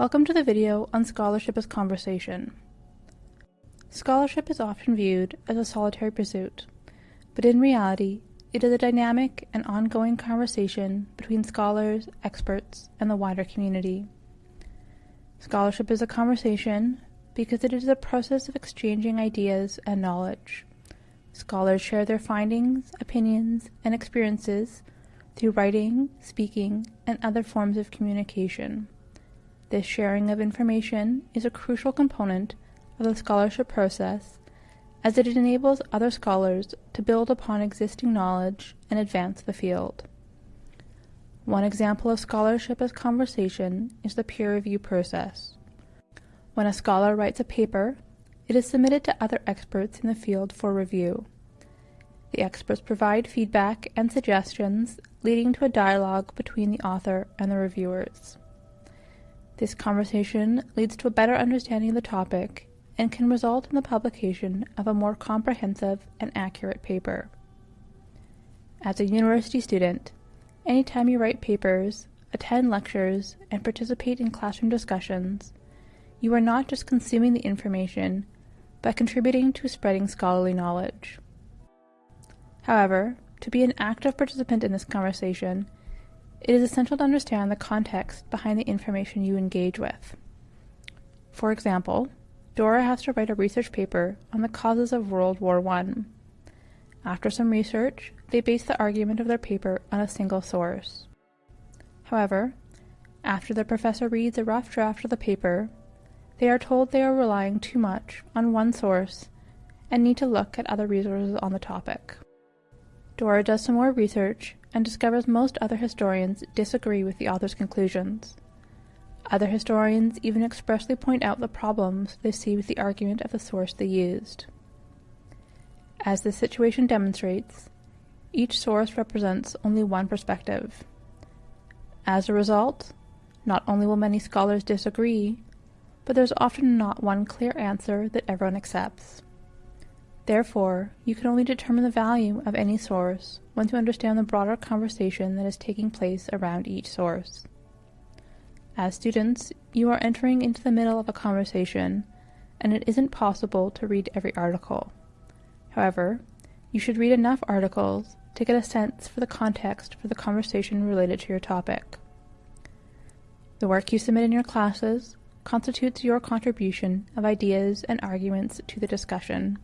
Welcome to the video on scholarship as conversation. Scholarship is often viewed as a solitary pursuit, but in reality, it is a dynamic and ongoing conversation between scholars, experts, and the wider community. Scholarship is a conversation because it is a process of exchanging ideas and knowledge. Scholars share their findings, opinions, and experiences through writing, speaking, and other forms of communication. This sharing of information is a crucial component of the scholarship process as it enables other scholars to build upon existing knowledge and advance the field. One example of scholarship as conversation is the peer review process. When a scholar writes a paper, it is submitted to other experts in the field for review. The experts provide feedback and suggestions, leading to a dialogue between the author and the reviewers. This conversation leads to a better understanding of the topic and can result in the publication of a more comprehensive and accurate paper. As a university student, anytime you write papers, attend lectures, and participate in classroom discussions, you are not just consuming the information, but contributing to spreading scholarly knowledge. However, to be an active participant in this conversation, it is essential to understand the context behind the information you engage with. For example, Dora has to write a research paper on the causes of World War I. After some research, they base the argument of their paper on a single source. However, after the professor reads a rough draft of the paper, they are told they are relying too much on one source and need to look at other resources on the topic. Dora does some more research and discovers most other historians disagree with the author's conclusions. Other historians even expressly point out the problems they see with the argument of the source they used. As this situation demonstrates, each source represents only one perspective. As a result, not only will many scholars disagree, but there's often not one clear answer that everyone accepts. Therefore, you can only determine the value of any source once you understand the broader conversation that is taking place around each source. As students, you are entering into the middle of a conversation, and it isn't possible to read every article. However, you should read enough articles to get a sense for the context for the conversation related to your topic. The work you submit in your classes constitutes your contribution of ideas and arguments to the discussion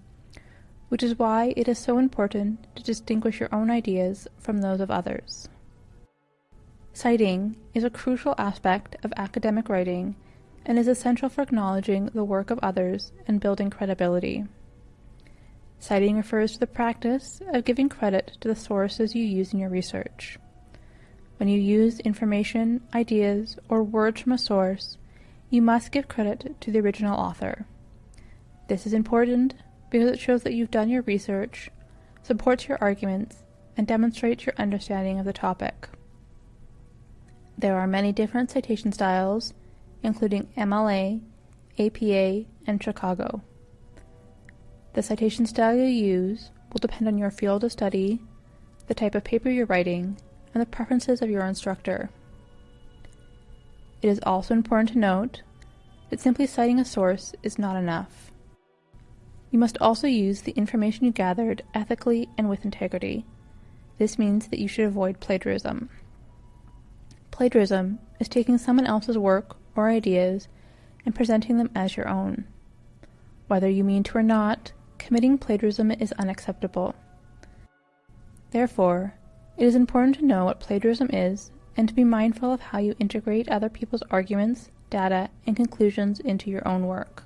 which is why it is so important to distinguish your own ideas from those of others. Citing is a crucial aspect of academic writing and is essential for acknowledging the work of others and building credibility. Citing refers to the practice of giving credit to the sources you use in your research. When you use information, ideas, or words from a source, you must give credit to the original author. This is important because it shows that you've done your research, supports your arguments, and demonstrates your understanding of the topic. There are many different citation styles, including MLA, APA, and Chicago. The citation style you use will depend on your field of study, the type of paper you're writing, and the preferences of your instructor. It is also important to note that simply citing a source is not enough. You must also use the information you gathered ethically and with integrity. This means that you should avoid plagiarism. Plagiarism is taking someone else's work or ideas and presenting them as your own. Whether you mean to or not, committing plagiarism is unacceptable. Therefore, it is important to know what plagiarism is and to be mindful of how you integrate other people's arguments, data, and conclusions into your own work.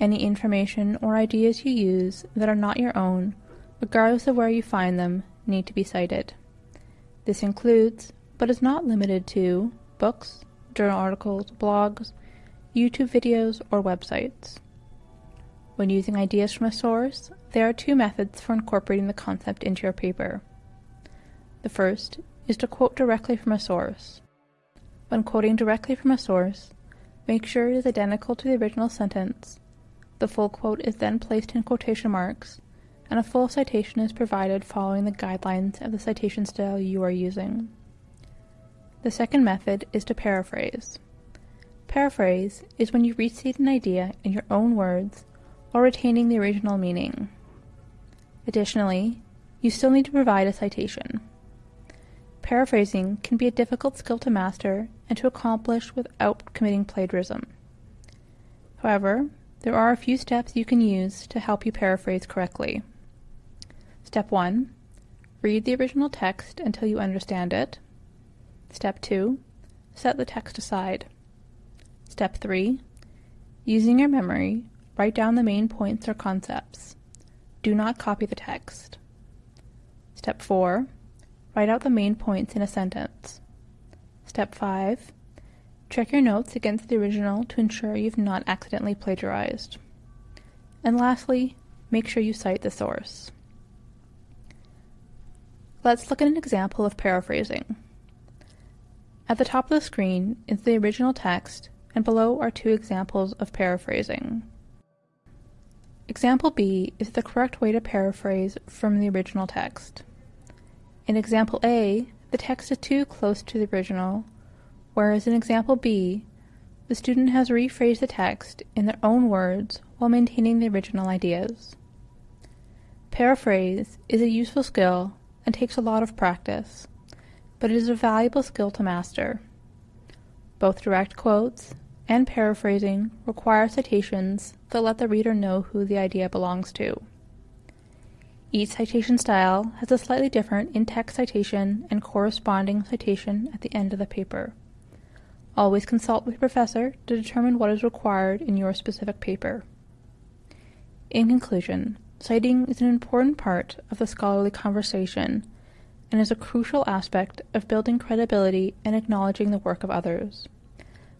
Any information or ideas you use that are not your own, regardless of where you find them, need to be cited. This includes, but is not limited to, books, journal articles, blogs, YouTube videos, or websites. When using ideas from a source, there are two methods for incorporating the concept into your paper. The first is to quote directly from a source. When quoting directly from a source, make sure it is identical to the original sentence the full quote is then placed in quotation marks, and a full citation is provided following the guidelines of the citation style you are using. The second method is to paraphrase. Paraphrase is when you restate an idea in your own words while retaining the original meaning. Additionally, you still need to provide a citation. Paraphrasing can be a difficult skill to master and to accomplish without committing plagiarism. However, there are a few steps you can use to help you paraphrase correctly. Step 1. Read the original text until you understand it. Step 2. Set the text aside. Step 3. Using your memory, write down the main points or concepts. Do not copy the text. Step 4. Write out the main points in a sentence. Step 5. Check your notes against the original to ensure you've not accidentally plagiarized. And lastly, make sure you cite the source. Let's look at an example of paraphrasing. At the top of the screen is the original text, and below are two examples of paraphrasing. Example B is the correct way to paraphrase from the original text. In example A, the text is too close to the original, whereas in example B, the student has rephrased the text in their own words while maintaining the original ideas. Paraphrase is a useful skill and takes a lot of practice, but it is a valuable skill to master. Both direct quotes and paraphrasing require citations that let the reader know who the idea belongs to. Each citation style has a slightly different in-text citation and corresponding citation at the end of the paper. Always consult with your professor to determine what is required in your specific paper. In conclusion, citing is an important part of the scholarly conversation and is a crucial aspect of building credibility and acknowledging the work of others.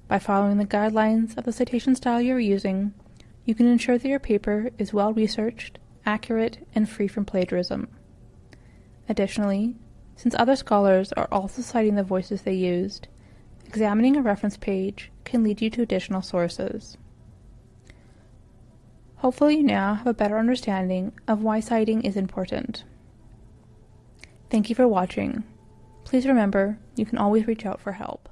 By following the guidelines of the citation style you are using, you can ensure that your paper is well researched, accurate, and free from plagiarism. Additionally, since other scholars are also citing the voices they used, Examining a reference page can lead you to additional sources. Hopefully you now have a better understanding of why citing is important. Thank you for watching. Please remember, you can always reach out for help.